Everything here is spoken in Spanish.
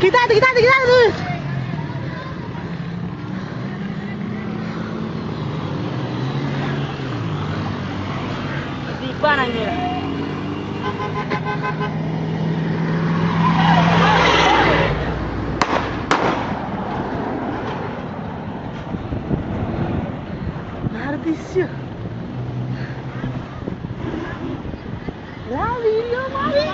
Quítate, quítate, quítate. Disparan. Maldición. love you love you